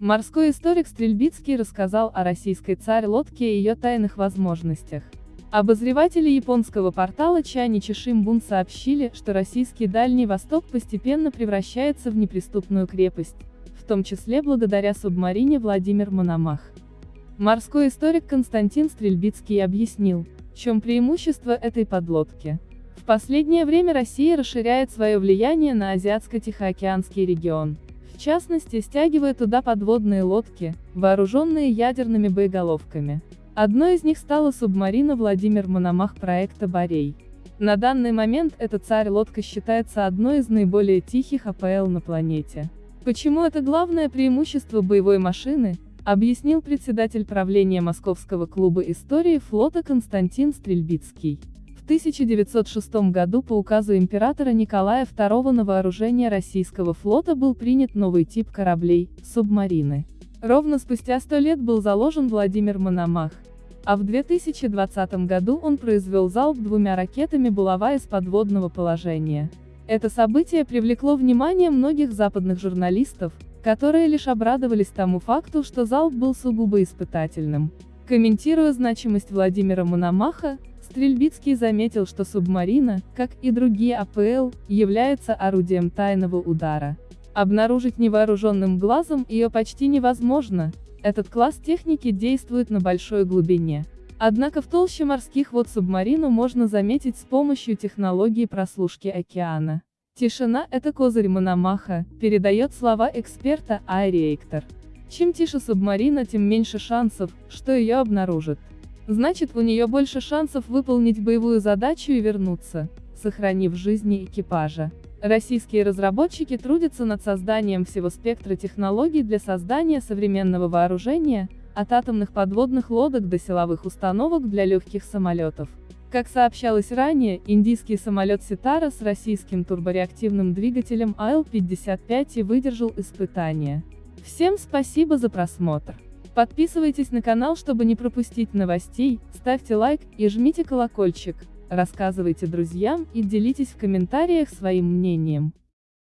Морской историк Стрельбицкий рассказал о российской царь-лодке и ее тайных возможностях. Обозреватели японского портала Чаничи Шимбун сообщили, что российский Дальний Восток постепенно превращается в неприступную крепость, в том числе благодаря субмарине Владимир Мономах. Морской историк Константин Стрельбицкий объяснил, в чем преимущество этой подлодки. В последнее время Россия расширяет свое влияние на Азиатско-Тихоокеанский регион. В частности, стягивая туда подводные лодки, вооруженные ядерными боеголовками. Одной из них стала субмарина Владимир Мономах проекта «Борей». На данный момент эта царь-лодка считается одной из наиболее тихих АПЛ на планете. Почему это главное преимущество боевой машины, объяснил председатель правления Московского клуба истории флота Константин Стрельбицкий. В 1906 году по указу императора Николая II на вооружение российского флота был принят новый тип кораблей – субмарины. Ровно спустя сто лет был заложен Владимир Мономах, а в 2020 году он произвел залп двумя ракетами «Булава» из подводного положения. Это событие привлекло внимание многих западных журналистов, которые лишь обрадовались тому факту, что залп был сугубо испытательным. Комментируя значимость Владимира Мономаха, Стрельбицкий заметил, что субмарина, как и другие АПЛ, является орудием тайного удара. Обнаружить невооруженным глазом ее почти невозможно, этот класс техники действует на большой глубине. Однако в толще морских вод субмарину можно заметить с помощью технологии прослушки океана. Тишина – это козырь Мономаха, передает слова эксперта Айриэктор. Чем тише субмарина, тем меньше шансов, что ее обнаружат. Значит, у нее больше шансов выполнить боевую задачу и вернуться, сохранив жизни экипажа. Российские разработчики трудятся над созданием всего спектра технологий для создания современного вооружения, от атомных подводных лодок до силовых установок для легких самолетов. Как сообщалось ранее, индийский самолет Ситара с российским турбореактивным двигателем АЛ-55 и выдержал испытания. Всем спасибо за просмотр. Подписывайтесь на канал, чтобы не пропустить новостей, ставьте лайк и жмите колокольчик рассказывайте друзьям и делитесь в комментариях своим мнением.